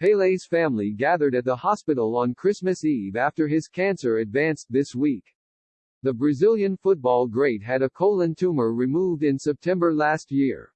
Pele's family gathered at the hospital on Christmas Eve after his cancer advanced this week. The Brazilian football great had a colon tumor removed in September last year.